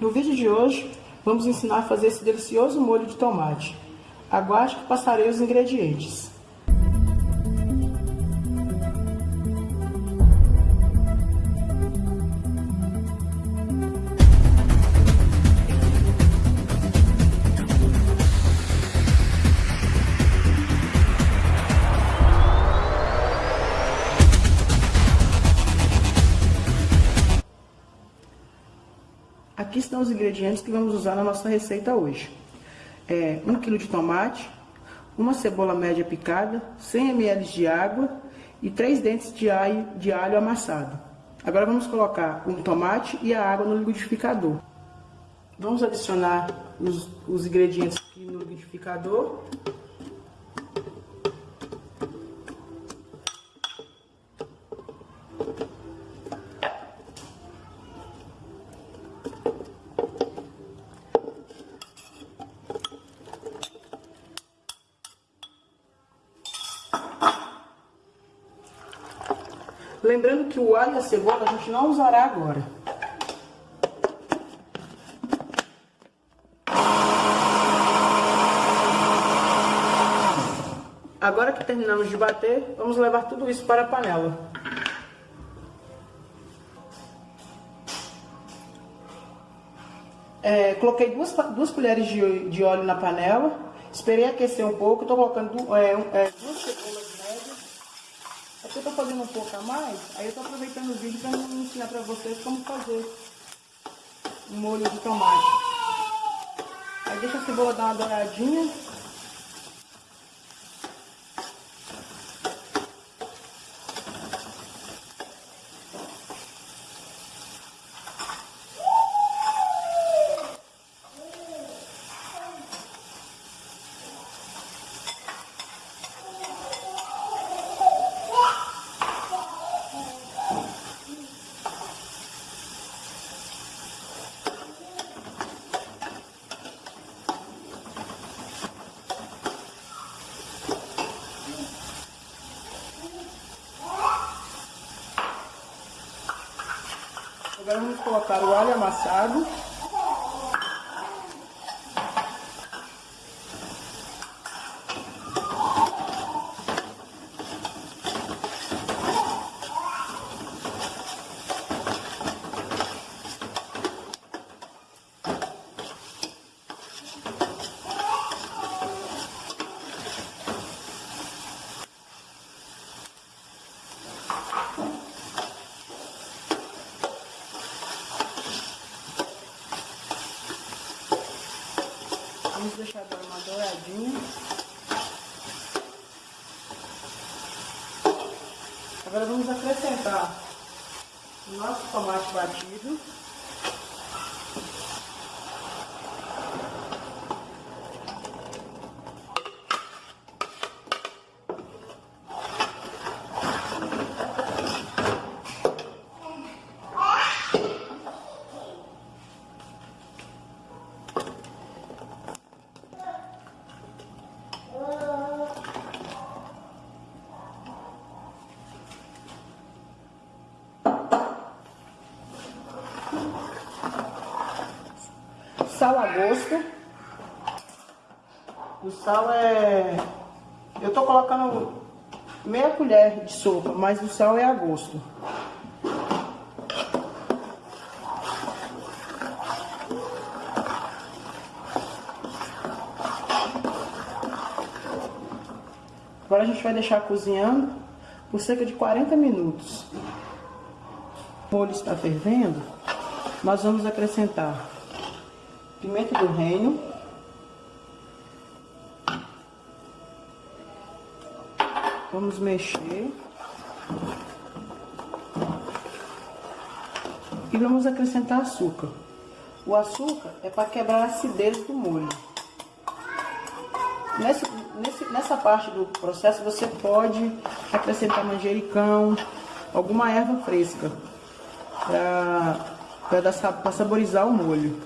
No vídeo de hoje, vamos ensinar a fazer esse delicioso molho de tomate. Aguarde que passarei os ingredientes. Aqui estão os ingredientes que vamos usar na nossa receita hoje. É, 1 kg de tomate, uma cebola média picada, 100 ml de água e 3 dentes de alho, de alho amassado. Agora vamos colocar o tomate e a água no liquidificador. Vamos adicionar os, os ingredientes aqui no liquidificador. Lembrando que o alho e a cebola a gente não usará agora. Agora que terminamos de bater, vamos levar tudo isso para a panela. É, coloquei duas, duas colheres de, de óleo na panela, esperei aquecer um pouco, estou colocando é, é, duas eu tô fazendo um pouco a mais, aí eu tô aproveitando o vídeo para ensinar para vocês como fazer um molho de tomate. Aí deixa a cebola dar uma douradinha. Agora vamos colocar o alho amassado. Vamos deixar douradinha. Agora vamos acrescentar o nosso tomate batido. Sal a gosto. O sal é... Eu tô colocando meia colher de sopa, mas o sal é a gosto. Agora a gente vai deixar cozinhando por cerca de 40 minutos. O molho está fervendo, nós vamos acrescentar pimenta do reino, vamos mexer e vamos acrescentar açúcar. O açúcar é para quebrar a acidez do molho. Nesse, nesse, nessa parte do processo você pode acrescentar manjericão, alguma erva fresca para saborizar o molho.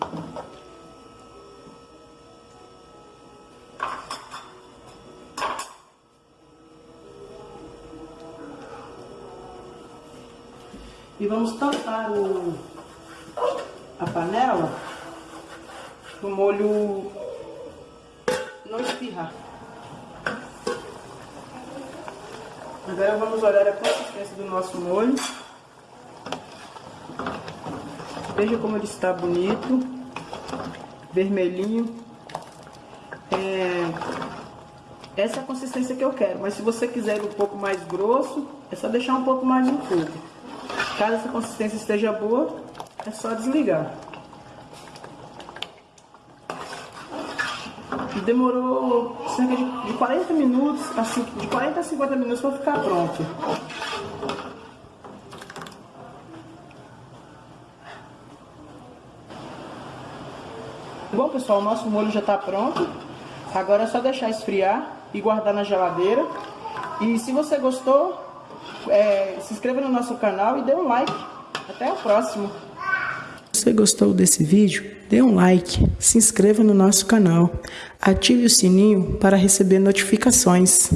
E vamos tampar o, a panela o molho não espirrar. Agora vamos olhar a consistência do nosso molho. Veja como ele está bonito, vermelhinho. É... Essa é a consistência que eu quero, mas se você quiser um pouco mais grosso, é só deixar um pouco mais no fogo. Caso essa consistência esteja boa, é só desligar. Demorou cerca de 40 minutos, assim, de 40 a 50 minutos para ficar pronto. Bom pessoal, o nosso molho já está pronto. Agora é só deixar esfriar e guardar na geladeira. E se você gostou, é, se inscreva no nosso canal e dê um like. Até o próximo. Se você gostou desse vídeo, dê um like, se inscreva no nosso canal, ative o sininho para receber notificações.